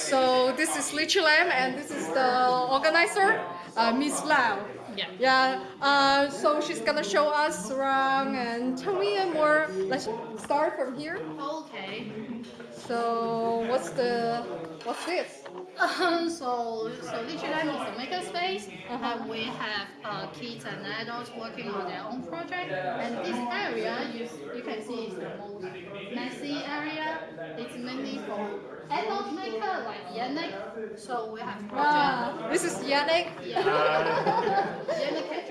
So this is Litchee Lab and this is the organizer, uh, Miss Lau. Yeah. Yeah. Uh, so she's gonna show us around and tell me more. Let's start from here. Okay. So what's the what's this? Um, so, so Litchee Lab is a makerspace, Uh-huh. and we have uh, kids and adults working on their own project. And this area, you, you can see, is the most messy area. It's mainly for adult maker like Yannick. So we have project. This is Yannick. Yeah. Yannick,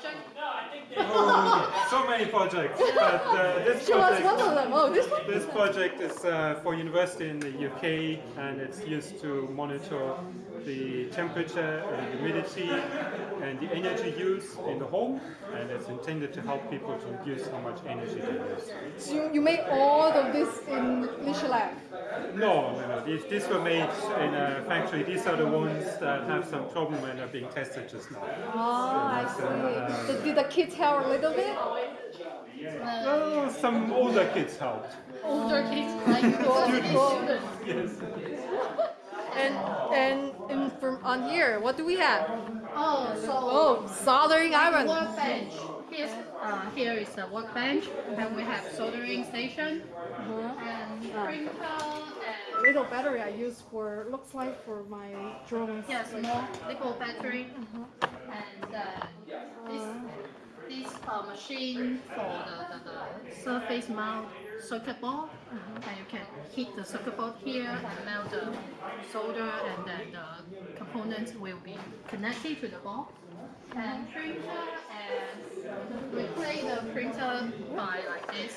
can you introduce your project? Oh, so many projects, but uh, this Show us one of project, them. Oh, this one. this project is uh, for university in the UK, and it's used to monitor the temperature and humidity and the energy use in the home, and it's intended to help people to reduce how much energy they use. So you, you made all of this in Litchee Lab. No, no, no. These, these were made in a factory. These are the ones that have some problem and are being tested just now. Ah, I see. Did, did the kids help a little bit? Oh, some older kids helped. Older kids like university students. Yes. And and and from on here, what do we have? Oh, so Oh, soldering iron. workbench. Here's, uh, here is the workbench, and we have soldering station and printer and Little battery I use for looks like for my drawings. yeah, small little battery. And uh, this this uh, machine for the, the, the surface mount circuit board, and you can heat the circuit board here and melt the solder, and then the components will be connected to the board. And printer, and we play the printer by like this.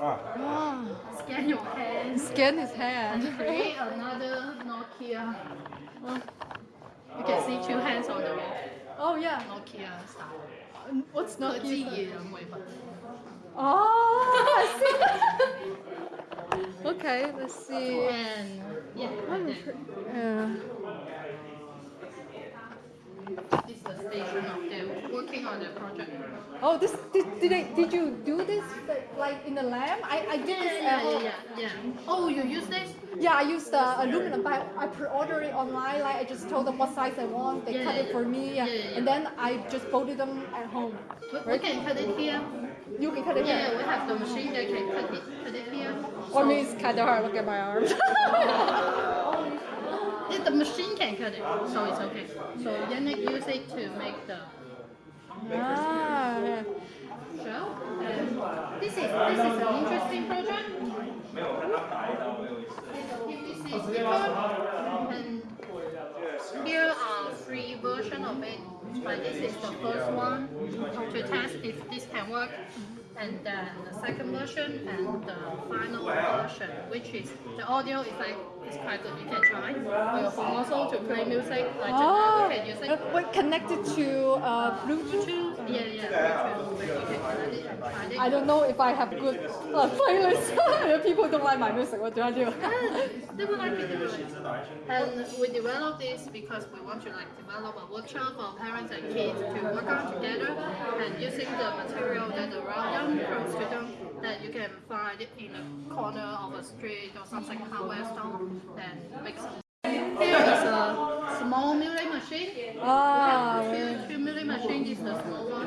Ah, Scan your hands scan his hand. and create another Nokia. You can see two hands on the wall. Oh yeah. Nokia style what's not it's you? I'm way. Oh, I see. okay, let's see. And yeah, right This is the station of the working on the project. Oh, this did did, I, did you do this like in the lab? I I did yeah, this yeah, yeah, yeah, yeah. Oh, you use this? Yeah, I used the aluminum, but I pre-ordered it online. Like I just told them what size I want. They Yeah, cut yeah, it for me, yeah. yeah, yeah. and then I just folded them at home. We, we can cut it here. You can cut it Yeah, here. we have the machine that can cut it, cut it here. For me, it's kind of hard. Look at my arm. The machine can cut it, so it's okay. So Yannick use it to make the ah, yeah. show. And this is this is an interesting project. Sticker, and here are three versions of it. But this is the first one to test if this can work. And then the second version and the final version, which is the audio is quite good. You can try also to play music. Like You can use it. uh, connected to uh, Bluetooth? Bluetooth, yeah, yeah, Bluetooth, where you can connect it and try it. I don't know if I have good uh, playlist. people don't like my music, what do I do? They will like it anyway. And we developed this because we want to like develop a workshop for parents and kids to work on together and using the material that around them, close to them, that you can find in a corner of a street or something hardware store and make some. Here is a small milling machine. ah, Two, two milling machine is the small one.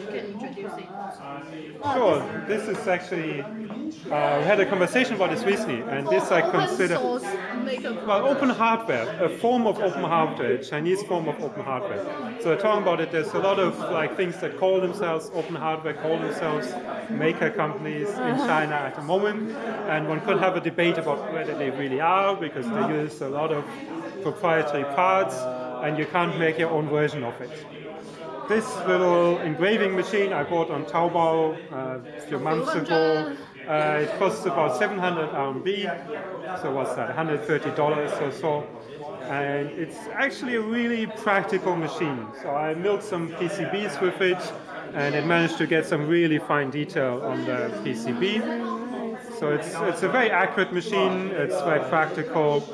You can introduce it. Sure, this is actually, uh, we had a conversation about this recently, and this I consider, well, open hardware, a form of open hardware, a Chinese form of open hardware. So talking about it, there's a lot of like things that call themselves open hardware, call themselves maker companies in China at the moment, and one could have a debate about whether they really are, because they use a lot of proprietary parts, and you can't make your own version of it. This little engraving machine I bought on Taobao uh, a few months ago. Uh, it costs about 700 RMB, so what's that, $130 or so. And it's actually a really practical machine. So I milled some PCBs with it, and it managed to get some really fine detail on the PCB. So it's, it's a very accurate machine, it's very practical,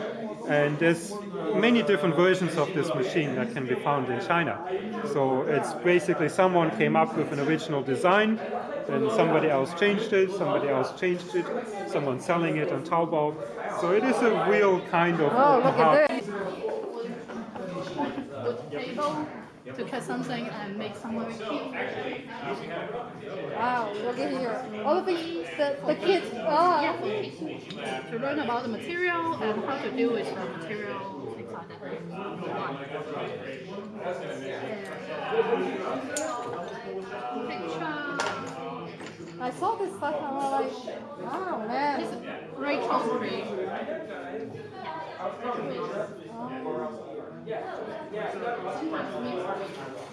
and there's many different versions of this machine that can be found in China. So it's basically someone came up with an original design, then somebody else changed it, somebody else changed it, someone selling it on Taobao, So it is a real kind of Oh, look at this. Wood table to cut something and make some very cute. Wow, look at here. All of these, the, the kids. Oh. Yeah, for. To learn about the material and how to deal with the material, things like that. Picture. I saw this stuff and I was like, wow, man. This is Rachel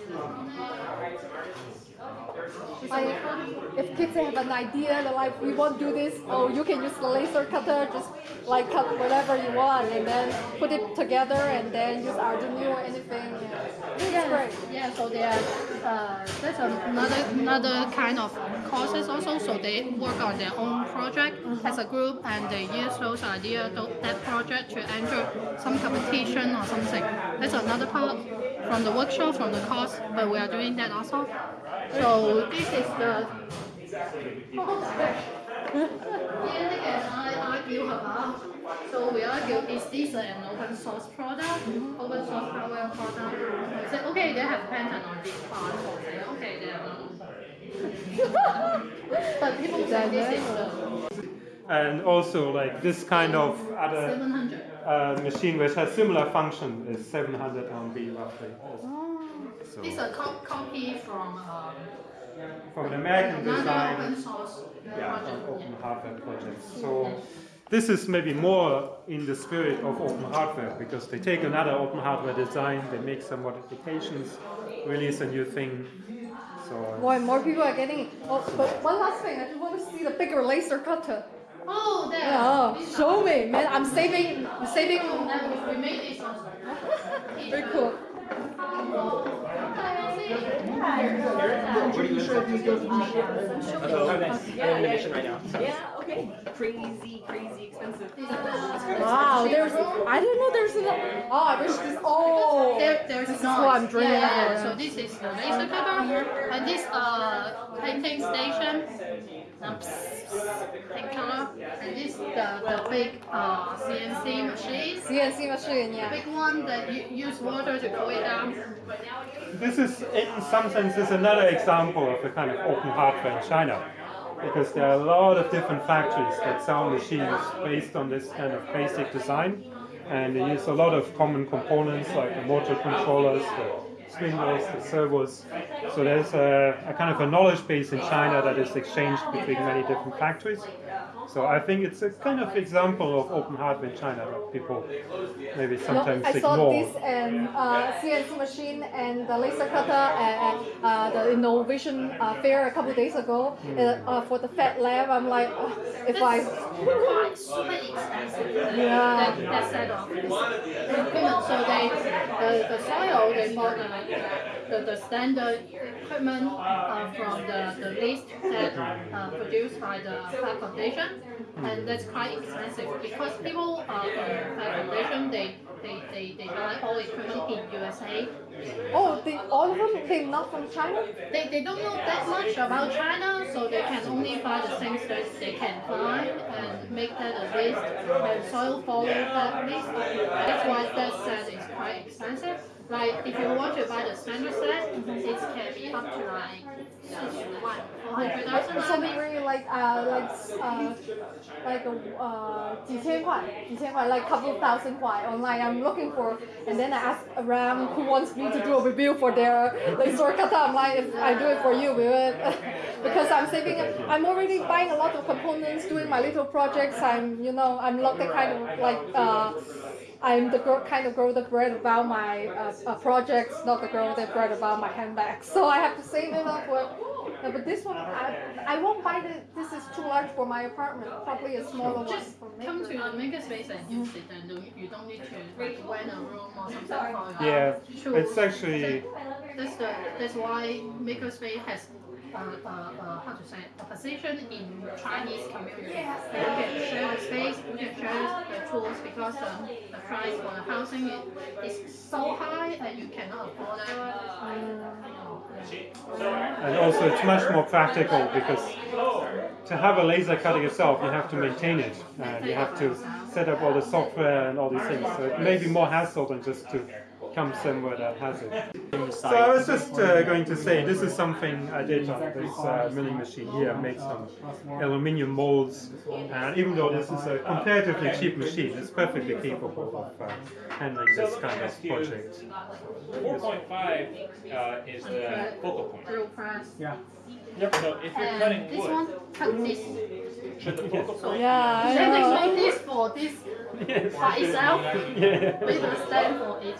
Tree. I, if kids have an idea, they're like, we want to do this, oh, you can use the laser cutter, just like cut whatever you want, and then put it together, and then use Arduino or anything. Great. Yeah, so they are, uh, that's another another kind of courses also. So they work on their own project as a group, and they use those ideas, that project to enter some competition or something. That's another part from the workshop, from the course, but we are doing that also. So this is the. And I argue about. So we argue is this an open source product, open source hardware product? Say okay, they have patent on this part. Say okay, they are but people say this is the And also like this kind of other uh, machine which has similar function is 700 RMB roughly. So This is a co- copy from um, from an American design. open source yeah, project. open hardware projects. So this is maybe more in the spirit of open hardware because they take another open hardware design, they make some modifications, release a new thing. So More and more people are getting it. Oh, but one last thing, I just want to see the bigger laser cutter. Oh, there. Oh, These show me, man. I'm saving, I'm saving. That we- we made this also. Very cool. I'm in a mission right now. Yeah, okay. Crazy, crazy expensive. Wow, there's. I didn't know there's an. Oh, I wish this. Oh. There, there's This is what I'm dreaming yeah, yeah, yeah. So this is the laser cutter, and this uh painting station, um, pink color, and this the the big uh CNC machine. CNC machine, The yeah. big one that you use water to cool it down. This is in some sense is another example of the kind of open hardware in China. Because there are a lot of different factories that sell machines based on this kind of basic design. And they use a lot of common components like the motor controllers, the spindles, the servos. So there's a, a kind of a knowledge base in China that is exchanged between many different factories. So I think it's a kind of example of open hardware in China that people maybe No, sometimes I saw this and uh, CNC machine and the laser cutter at, at uh, the innovation uh, fair a couple of days ago uh, uh, for the Fab Lab. I'm like, uh, if I. quite super expensive. Yeah. That, that set of. So they, the, the soil, they bought the, the, the standard equipment uh, from the, the list that uh, produced by the Fab Foundation. And that's quite expensive because people uh, in Fab Foundation, they, they, they, they buy all equipment in USA. Oh, they, all of them, they're not from China? They, they don't know that much about China, so they can only buy the things that they can find and make that a list, and soil follow that list. That's why that set is quite expensive. Like if you want to buy the standard set, it can be up to like 400,000 So RMB. maybe like uh like uh like uh 几千块几千块 like couple thousand 块 online I'm looking for and then I ask around who wants me to do a review for their laser cutter I'm like if I do it for you will it because I'm saving I'm already buying a lot of components doing my little projects I'm you know I'm not the kind of like uh I'm the girl, kind of girl that read about my uh, uh, projects, not the girl that read about my handbags. So I have to save it up for. Uh, but this one, I, I won't buy the. This is too large for my apartment. Probably a smaller one Just come to maker. the makerspace and use it, and you don't need to like, rent a room or something for your Yeah, it's actually That's the that's why makerspace has uh, uh, uh, how to say a position in Chinese community. You can share the space, you can share the tools because the, the price for the housing is, is so high and you cannot afford it. And also it's much more practical because to have a laser cutter yourself, you have to maintain it. And you have to set up all the software and all these things. So it may be more hassle than just to come somewhere that has it. So I was just uh, going to say, this is something I did on this uh, milling machine here. I made some aluminium molds, and even though this is a comparatively cheap machine, it's perfectly capable of uh, handling this kind of project. 4.5 uh, is the focal point. Drill press. Yeah. So if you're cutting And this one, wood, cut this. should the focal point Yeah, I Then know. make this for this Yes. by itself Yeah. with a stand for it.